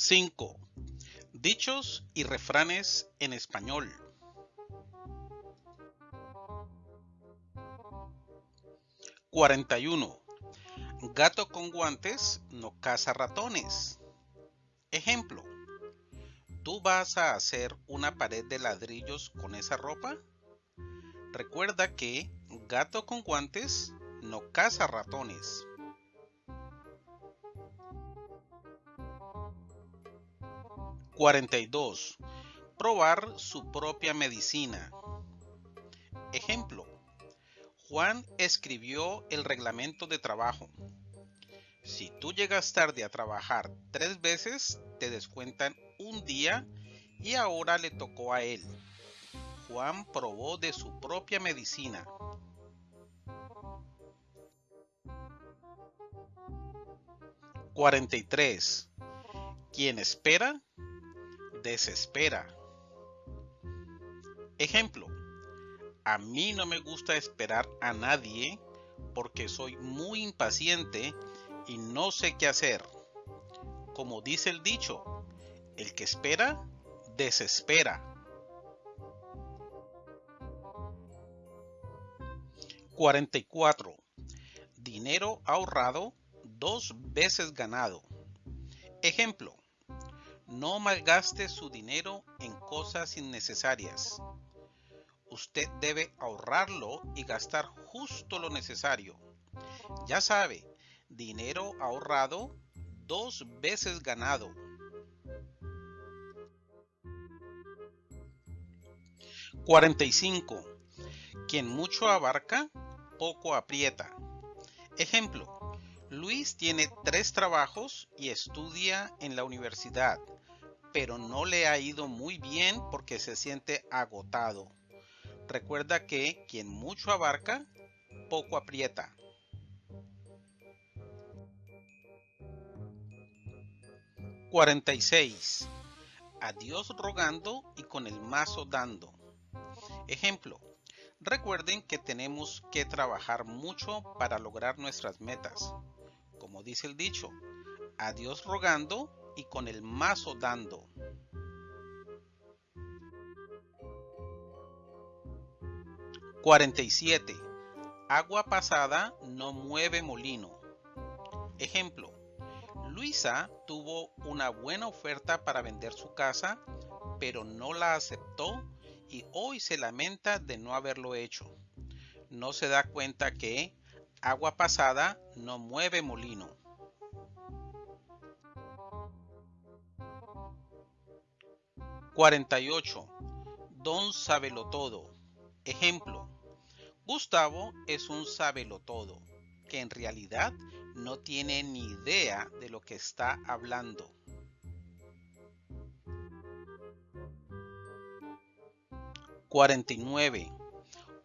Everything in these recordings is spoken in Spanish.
5. Dichos y refranes en español. ¿41? Gato con guantes no caza ratones. Ejemplo. ¿Tú vas a hacer una pared de ladrillos con esa ropa? Recuerda que gato con guantes no caza ratones. 42. Probar su propia medicina. Ejemplo. Juan escribió el reglamento de trabajo. Si tú llegas tarde a trabajar tres veces, te descuentan un día y ahora le tocó a él. Juan probó de su propia medicina. 43. Quien espera desespera. Ejemplo, a mí no me gusta esperar a nadie porque soy muy impaciente y no sé qué hacer. Como dice el dicho, el que espera, desespera. 44. Dinero ahorrado, dos veces ganado. Ejemplo, no malgaste su dinero en cosas innecesarias. Usted debe ahorrarlo y gastar justo lo necesario. Ya sabe, dinero ahorrado, dos veces ganado. ¿45? Quien mucho abarca, poco aprieta. Ejemplo, Luis tiene tres trabajos y estudia en la universidad pero no le ha ido muy bien porque se siente agotado. Recuerda que quien mucho abarca, poco aprieta. ¿46? A Dios rogando y con el mazo dando. Ejemplo. Recuerden que tenemos que trabajar mucho para lograr nuestras metas. Como dice el dicho, a Dios rogando y con el mazo dando. ¿47? Agua pasada no mueve molino. Ejemplo. Luisa tuvo una buena oferta para vender su casa, pero no la aceptó y hoy se lamenta de no haberlo hecho. No se da cuenta que agua pasada no mueve molino. 48. Don todo. Ejemplo. Gustavo es un todo, que en realidad no tiene ni idea de lo que está hablando. ¿49?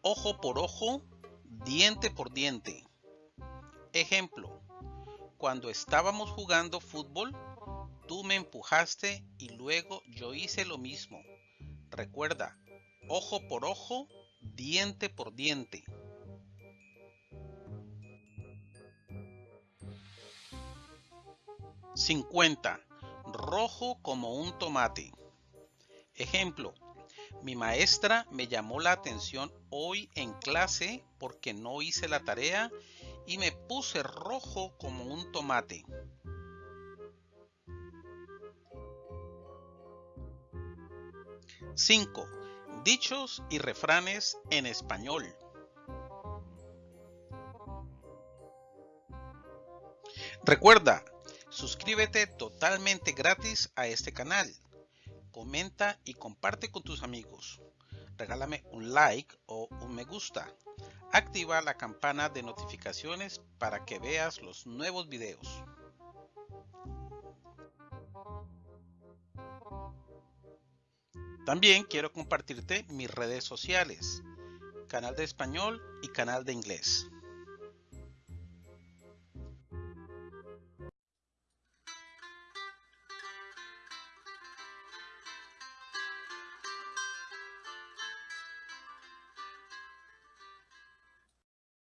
Ojo por ojo, diente por diente. Ejemplo. Cuando estábamos jugando fútbol, Tú me empujaste y luego yo hice lo mismo. Recuerda, ojo por ojo, diente por diente. ¿50? Rojo como un tomate. Ejemplo, mi maestra me llamó la atención hoy en clase porque no hice la tarea y me puse rojo como un tomate. 5. Dichos y refranes en español. Recuerda, suscríbete totalmente gratis a este canal. Comenta y comparte con tus amigos. Regálame un like o un me gusta. Activa la campana de notificaciones para que veas los nuevos videos. También quiero compartirte mis redes sociales, canal de español y canal de inglés.